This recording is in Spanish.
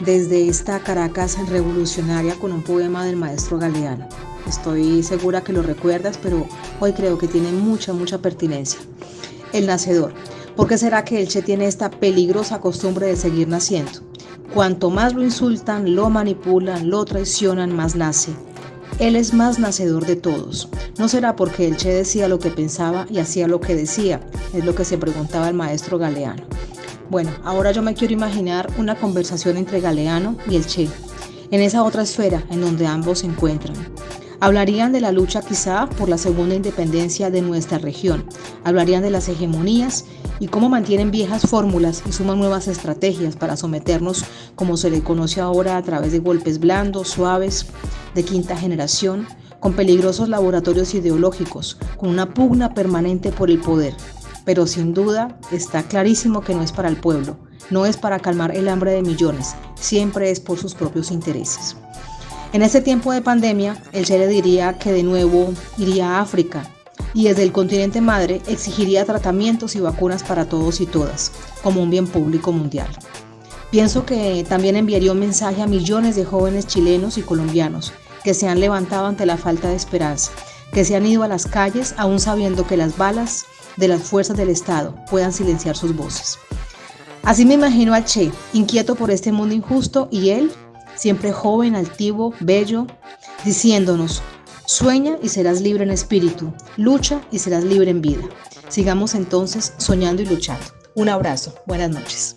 desde esta Caracas revolucionaria con un poema del maestro Galeano. Estoy segura que lo recuerdas, pero hoy creo que tiene mucha, mucha pertinencia. El nacedor. ¿Por qué será que el Che tiene esta peligrosa costumbre de seguir naciendo? Cuanto más lo insultan, lo manipulan, lo traicionan, más nace. Él es más nacedor de todos. No será porque el Che decía lo que pensaba y hacía lo que decía, es lo que se preguntaba el maestro Galeano. Bueno, ahora yo me quiero imaginar una conversación entre Galeano y el Che, en esa otra esfera en donde ambos se encuentran. Hablarían de la lucha quizá por la segunda independencia de nuestra región. Hablarían de las hegemonías y cómo mantienen viejas fórmulas y suman nuevas estrategias para someternos como se le conoce ahora a través de golpes blandos, suaves, de quinta generación, con peligrosos laboratorios ideológicos, con una pugna permanente por el poder, pero sin duda está clarísimo que no es para el pueblo, no es para calmar el hambre de millones, siempre es por sus propios intereses. En este tiempo de pandemia, el Che diría que de nuevo iría a África y desde el continente madre exigiría tratamientos y vacunas para todos y todas, como un bien público mundial. Pienso que también enviaría un mensaje a millones de jóvenes chilenos y colombianos que se han levantado ante la falta de esperanza, que se han ido a las calles aún sabiendo que las balas de las fuerzas del Estado puedan silenciar sus voces. Así me imagino al Che, inquieto por este mundo injusto, y él, siempre joven, altivo, bello, diciéndonos, sueña y serás libre en espíritu, lucha y serás libre en vida. Sigamos entonces soñando y luchando. Un abrazo, buenas noches.